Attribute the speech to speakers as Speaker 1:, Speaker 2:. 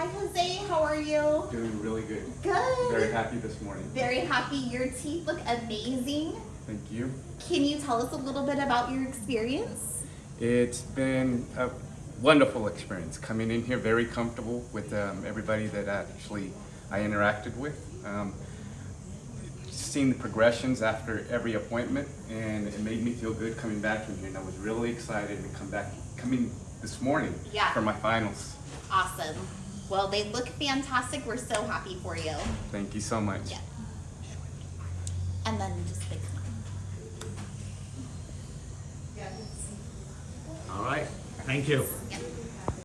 Speaker 1: Hi, Jose. How are you?
Speaker 2: Doing really good.
Speaker 1: Good.
Speaker 2: Very happy this morning.
Speaker 1: Very happy. Your teeth look amazing.
Speaker 2: Thank you.
Speaker 1: Can you tell us a little bit about your experience?
Speaker 2: It's been a wonderful experience coming in here, very comfortable with um, everybody that actually I interacted with. Um, seeing the progressions after every appointment, and it made me feel good coming back in here. And I was really excited to come back, coming this morning
Speaker 1: Yeah.
Speaker 2: for my finals.
Speaker 1: Awesome. Well, they look fantastic. We're so happy for you.
Speaker 2: Thank you so much.
Speaker 1: Yeah. And then just big smile.
Speaker 3: All right, thank you.
Speaker 1: Yeah.